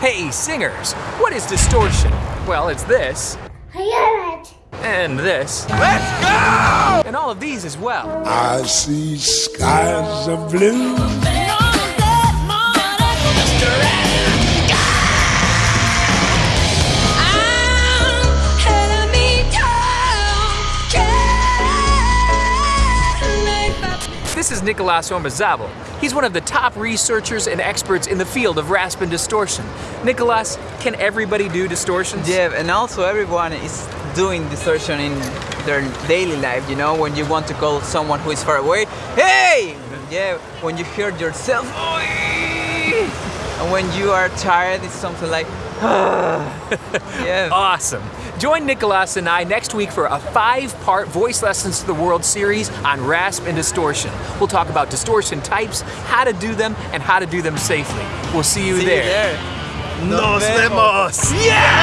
Hey, singers, what is distortion? Well, it's this, I hear it. and this. Let's go! And all of these as well. I see skies of blue. This is Nicolas Ormazabal. He's one of the top researchers and experts in the field of rasp and distortion. Nicolas, can everybody do distortions? Yeah, and also everyone is doing distortion in their daily life, you know, when you want to call someone who is far away, hey! Yeah, when you hear yourself, and when you are tired, it's something like, yeah. Awesome. Join Nicolas and I next week for a five part Voice Lessons to the World series on rasp and distortion. We'll talk about distortion types, how to do them, and how to do them safely. We'll see you See you there. there. Nos vemos! Yeah!